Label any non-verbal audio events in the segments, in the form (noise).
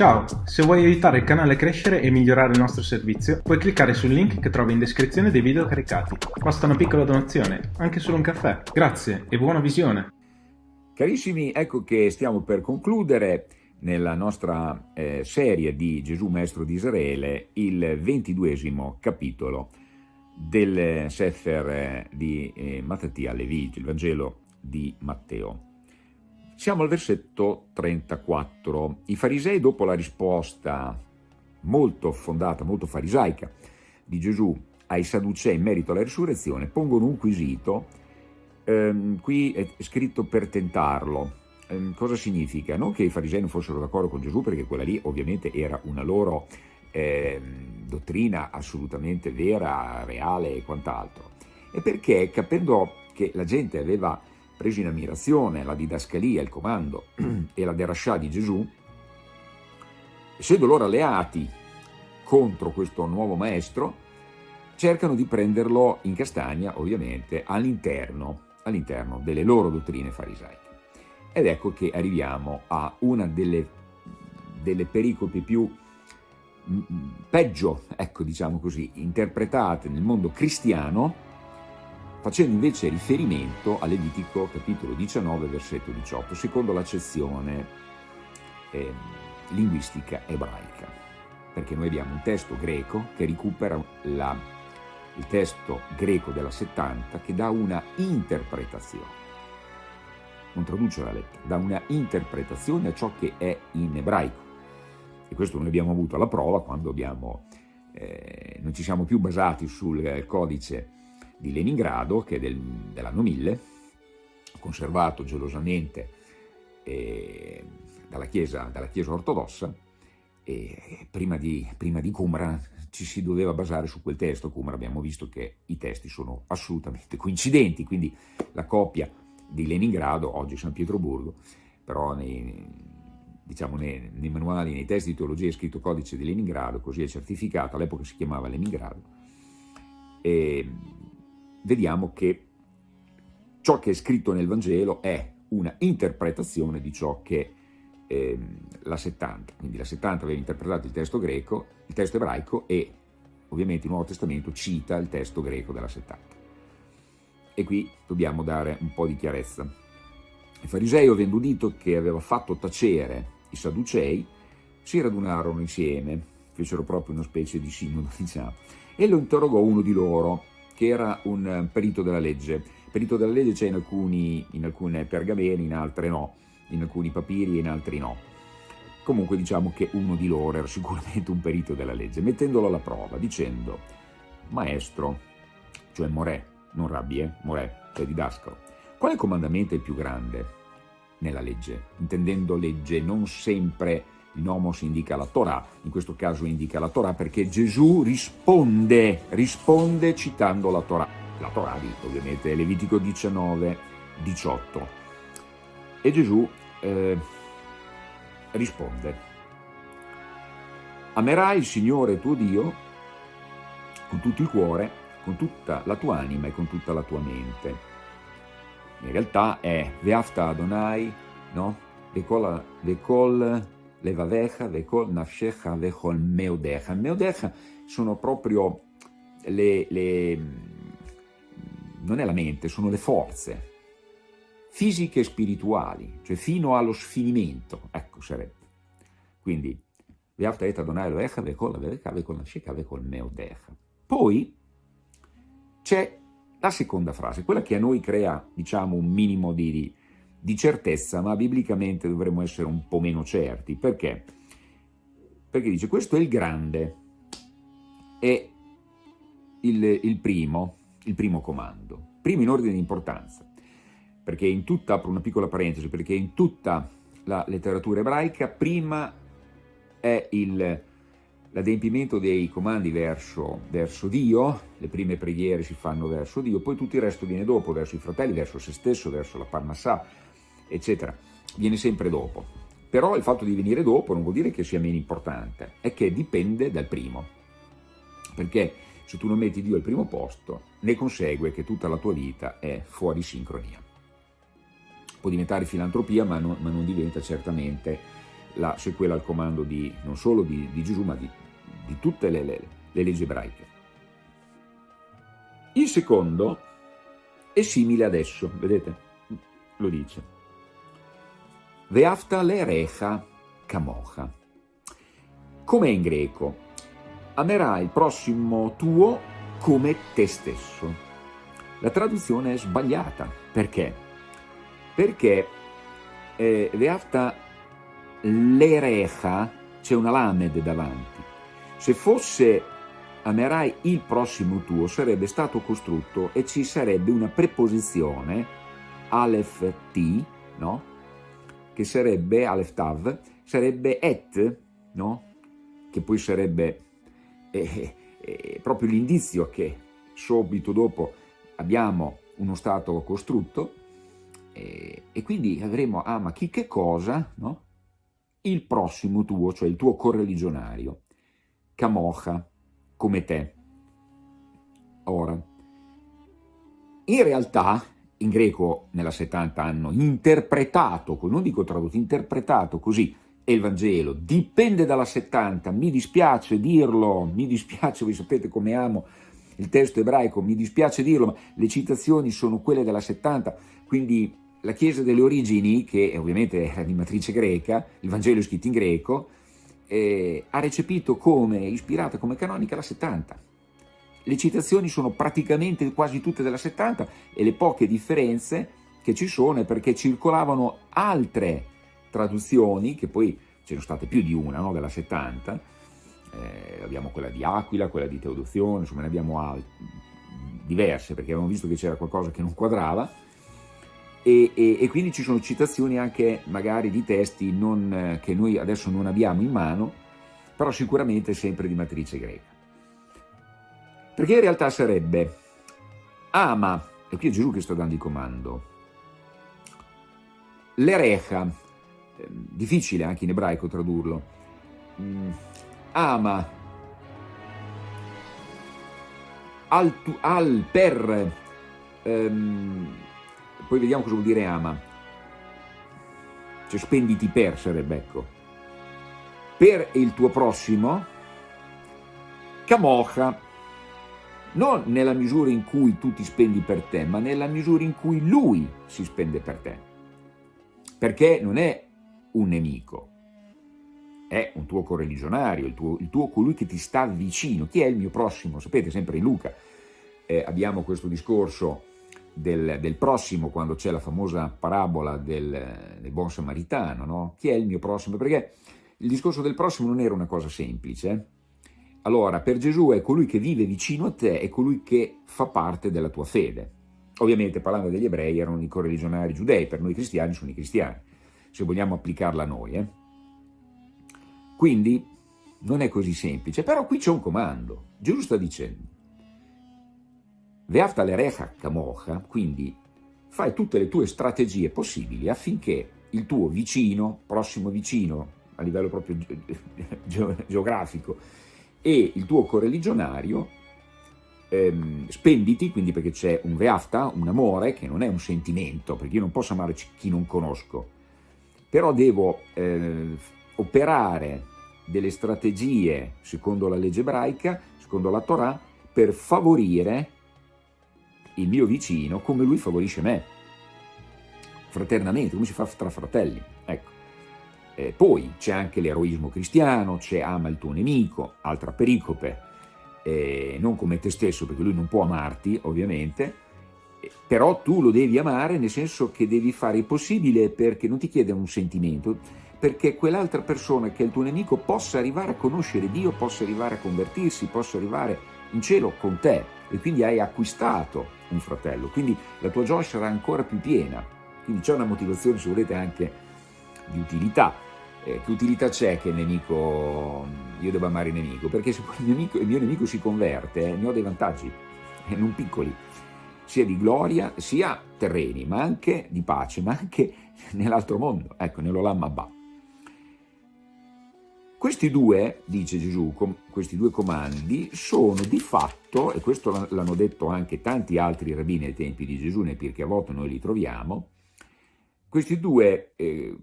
Ciao, se vuoi aiutare il canale a crescere e migliorare il nostro servizio, puoi cliccare sul link che trovi in descrizione dei video caricati. Basta una piccola donazione, anche solo un caffè. Grazie e buona visione! Carissimi, ecco che stiamo per concludere nella nostra eh, serie di Gesù Maestro di Israele il ventiduesimo capitolo del Sefer eh, di eh, Mattia Levi, il Vangelo di Matteo. Siamo al versetto 34. I farisei, dopo la risposta molto fondata, molto farisaica di Gesù ai Sadducei in merito alla risurrezione, pongono un quesito, ehm, qui è scritto per tentarlo. Ehm, cosa significa? Non che i farisei non fossero d'accordo con Gesù, perché quella lì ovviamente era una loro eh, dottrina assolutamente vera, reale e quant'altro, e perché capendo che la gente aveva preso in ammirazione la didascalia, il comando (clears throat) e la derascià di Gesù, essendo loro alleati contro questo nuovo maestro, cercano di prenderlo in castagna, ovviamente, all'interno all delle loro dottrine farisaiche. Ed ecco che arriviamo a una delle, delle pericopi più peggio, ecco diciamo così, interpretate nel mondo cristiano facendo invece riferimento a Levitico capitolo 19 versetto 18, secondo l'accezione eh, linguistica ebraica, perché noi abbiamo un testo greco che recupera la, il testo greco della 70 che dà una interpretazione, non traduce la lettera, dà una interpretazione a ciò che è in ebraico. E questo noi abbiamo avuto la prova quando abbiamo, eh, non ci siamo più basati sul codice di Leningrado, che è del, dell'anno 1000, conservato gelosamente eh, dalla, chiesa, dalla, chiesa, ortodossa, e prima di, prima di Qumran ci si doveva basare su quel testo, Qumran abbiamo visto che i testi sono assolutamente (laughs) coincidenti, quindi la copia di Leningrado, oggi San Pietroburgo, però nei, diciamo, nei, nei, manuali, nei testi di teologia è scritto codice di Leningrado, così è certificato, all'epoca si chiamava Leningrado, e vediamo che ciò che è scritto nel Vangelo è una interpretazione di ciò che eh, la 70, quindi la 70 aveva interpretato il testo greco, il testo ebraico e ovviamente il Nuovo Testamento cita il testo greco della 70. E qui dobbiamo dare un po' di chiarezza. I farisei, avendo udito che aveva fatto tacere i sadducei, si radunarono insieme, fecero proprio una specie di sinodo, (laughs) diciamo, e lo interrogò uno di loro, che era un eh, perito della legge. Perito della legge c'è in, in alcune pergamene, in altre no, in alcuni papiri e in altri no. Comunque diciamo che uno di loro era (laughs) sicuramente un perito della legge, mettendolo alla prova, dicendo, maestro, cioè Morè, non Rabbi, eh? Morè, cioè didascalo, quale comandamento è il più grande nella legge? Intendendo legge non sempre nomos indica la Torah, in questo caso indica la Torah perché Gesù risponde, risponde citando la Torah. La Torah di, ovviamente Levitico 19, 18. E Gesù eh, risponde, amerai il Signore tuo Dio con tutto il cuore, con tutta la tua anima e con tutta la tua mente. In realtà è Veafta Adonai, no? Vekol levavecha, vekol nafshecha, vekol meudecha. Meudecha sono proprio le, le, non è la mente, sono le forze fisiche e spirituali, cioè fino allo sfinimento, ecco sarebbe. Quindi, veafta et Adonai levecha, vekol levavecha, vekol nafshecha, vekol meudecha. Poi c'è la seconda frase, quella che a noi crea, diciamo, un minimo di, di certezza, ma biblicamente dovremmo essere un po' meno certi. Perché? Perché dice, questo è il grande, è il, il primo, il primo comando, primo in ordine di importanza, perché in tutta, apro una piccola parentesi, perché in tutta la letteratura ebraica prima è l'adempimento dei comandi verso, verso, Dio, le prime preghiere si fanno verso Dio, poi tutto il resto viene dopo, verso i fratelli, verso se stesso, verso la Parnassà, eccetera, viene sempre dopo. Però il fatto di venire dopo non vuol dire che sia meno importante, è che dipende dal primo. Perché se tu non metti Dio al primo posto, ne consegue che tutta la tua vita è fuori sincronia. Può diventare filantropia, ma non, ma non diventa certamente la sequela al comando di, non solo di, di Gesù, ma di, di tutte le, le, le leggi ebraiche. Il secondo è simile adesso, vedete? Lo dice. Veafta lerecha kamocha. Com'è in greco? Amerai il prossimo tuo come te stesso. La traduzione è sbagliata. Perché? Perché eh, Veafta lerecha c'è una lamed davanti. Se fosse amerai il prossimo tuo sarebbe stato costrutto e ci sarebbe una preposizione Aleph T, no? Che sarebbe, Aleph Tav, sarebbe et, no? Che poi sarebbe eh, eh, proprio l'indizio che subito dopo abbiamo uno stato costrutto eh, e quindi avremo, ah ma chi che cosa, no? Il prossimo tuo, cioè il tuo correligionario, Kamocha, come te. Ora, in realtà, in greco nella 70 hanno interpretato, non dico tradotto, interpretato così, il Vangelo, dipende dalla 70, mi dispiace dirlo, mi dispiace, voi sapete come amo il testo ebraico, mi dispiace dirlo, ma le citazioni sono quelle della 70, quindi la Chiesa delle origini, che ovviamente era di matrice greca, il Vangelo è scritto in greco, eh, ha recepito come ispirata, come canonica la 70. Le citazioni sono praticamente quasi tutte della 70 e le poche differenze che ci sono è perché circolavano altre traduzioni, che poi ce ne sono state più di una no, della 70, eh, abbiamo quella di Aquila, quella di Teodozione, insomma ne abbiamo diverse perché avevamo visto che c'era qualcosa che non quadrava, e, e, e, quindi ci sono citazioni anche magari di testi non, che noi adesso non abbiamo in mano, però sicuramente sempre di matrice greca. Perché in realtà sarebbe ama, e qui è Gesù che sta dando il comando, l'erecha, eh, difficile anche in ebraico tradurlo, mm, ama al, al per... Um, poi vediamo cosa vuol dire ama. Cioè spenditi per sarebbe, ecco. Per il tuo prossimo, camocha, non nella misura in cui tu ti spendi per te, ma nella misura in cui lui si spende per te. Perché non è un nemico, è un tuo correligionario, il tuo, il tuo colui che ti sta vicino. Chi è il mio prossimo? Sapete, sempre in Luca eh, abbiamo questo discorso del, del prossimo, quando c'è la famosa parabola del, del buon samaritano, no? Chi è il mio prossimo? Perché il discorso del prossimo non era una cosa semplice. Allora, per Gesù è colui che vive vicino a te, è colui che fa parte della tua fede. Ovviamente, parlando degli ebrei, erano i correligionari giudei, per noi cristiani sono i cristiani, se vogliamo applicarla a noi. Eh? Quindi, non è così semplice, però qui c'è un comando. Gesù sta dicendo, Veafta l'erecha camocha, quindi fai tutte le tue strategie possibili affinché il tuo vicino, prossimo vicino, a livello proprio geografico, e il tuo correligionario, ehm, spenditi, quindi perché c'è un veafta, un amore, che non è un sentimento, perché io non posso amare chi non conosco, però devo eh, operare delle strategie, secondo la legge ebraica, secondo la Torah, per favorire il mio vicino come lui favorisce me, fraternamente, come si fa tra fratelli. Eh, poi c'è anche l'eroismo cristiano, c'è ama il tuo nemico, altra pericope, eh, non come te stesso, perché lui non può amarti, ovviamente, eh, però tu lo devi amare nel senso che devi fare il possibile perché non ti chiede un sentimento, perché quell'altra persona che è il tuo nemico possa arrivare a conoscere Dio, possa arrivare a convertirsi, possa arrivare in cielo con te. E quindi hai acquistato un fratello, quindi la tua gioia sarà ancora più piena, quindi c'è una motivazione se volete anche di utilità, eh, che utilità c'è che il nemico, io devo amare il nemico? Perché se il, nemico, il mio nemico si converte eh, ne ho dei vantaggi, e non piccoli, sia di gloria, sia terreni, ma anche di pace, ma anche (laughs) nell'altro mondo, ecco, nell'Olam Abba. Questi due, dice Gesù, questi due comandi sono di fatto, e questo l'hanno detto anche tanti altri rabbini ai tempi di Gesù, nel Pirkei Avot noi li troviamo, questi due, eh,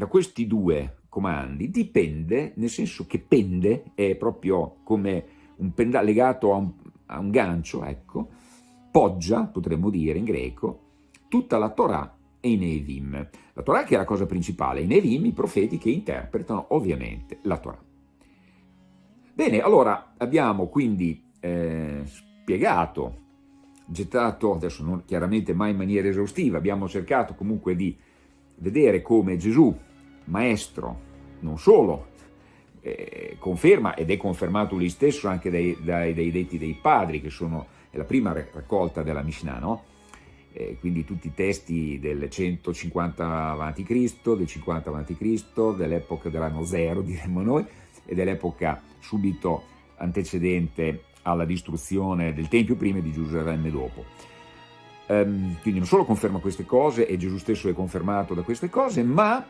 da questi due comandi dipende, nel senso che pende, è proprio come un pendale legato a un, a un gancio, ecco, poggia, potremmo dire in greco, tutta la Torah e i Nevim. La Torah che è la cosa principale, i Nevim i profeti che interpretano ovviamente la Torah. Bene, allora abbiamo quindi eh, spiegato, gettato, adesso non chiaramente mai in maniera esaustiva, abbiamo cercato comunque di vedere come Gesù, maestro, non solo, eh, conferma ed è confermato lui stesso anche dai, dai, dai detti dei padri, che sono la prima raccolta della Mishnah, no? eh, quindi tutti i testi del 150 a.C., del 50 a.C., dell'epoca dell'anno zero, (laughs) diremmo noi, e dell'epoca subito antecedente alla distruzione del Tempio prima e di Gerusalemme dopo. Um, quindi non solo conferma queste cose, e Gesù stesso è confermato da queste cose, ma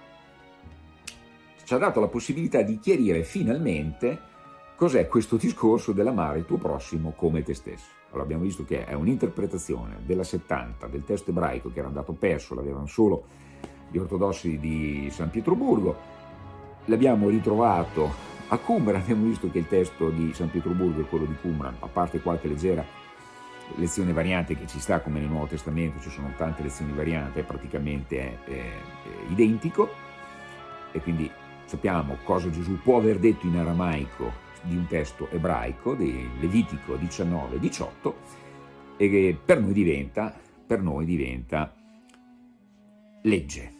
ci ha dato la possibilità di chiarire finalmente cos'è questo discorso dell'amare il tuo prossimo come te stesso. Allora abbiamo visto che è un'interpretazione della 70 del testo ebraico che era andato perso, l'avevano solo gli ortodossi di San Pietroburgo, l'abbiamo ritrovato a Qumran, abbiamo visto che il testo di San Pietroburgo è quello di Qumran, a parte qualche leggera lezione variante che ci sta come nel Nuovo Testamento, ci sono tante lezioni varianti, è praticamente è, è identico e quindi sappiamo cosa Gesù può aver detto in aramaico di un testo ebraico, di Levitico 19-18, e che per noi diventa, per noi diventa legge,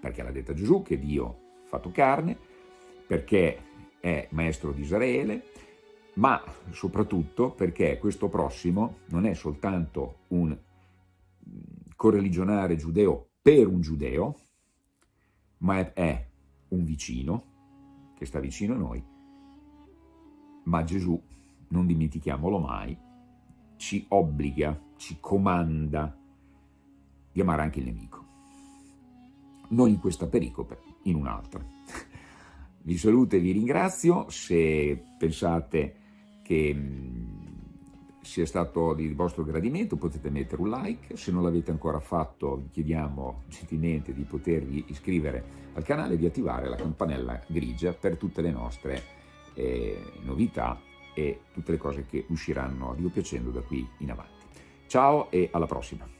perché l'ha detta Gesù che Dio ha fatto carne, perché è maestro di Israele, ma soprattutto perché questo prossimo non è soltanto un correligionare giudeo per un giudeo, ma è un vicino che sta vicino a noi, ma Gesù, non dimentichiamolo mai, ci obbliga, ci comanda di amare anche il nemico. Non in questa pericope, in un'altra. Vi saluto e vi ringrazio, se pensate che mm, sia stato di vostro gradimento potete mettere un like, se non l'avete ancora fatto vi chiediamo gentilmente di potervi iscrivere al canale e di attivare la campanella grigia per tutte le nostre eh, novità e tutte le cose che usciranno a Dio piacendo da qui in avanti. Ciao e alla prossima!